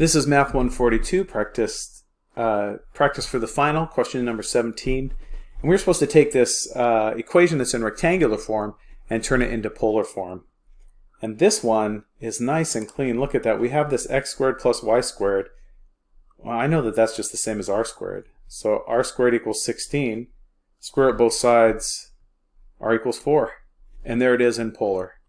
This is Math 142, practice, uh, practice for the final, question number 17. And we're supposed to take this uh, equation that's in rectangular form and turn it into polar form. And this one is nice and clean. Look at that. We have this x squared plus y squared. Well, I know that that's just the same as r squared. So r squared equals 16. Square root both sides, r equals 4. And there it is in polar.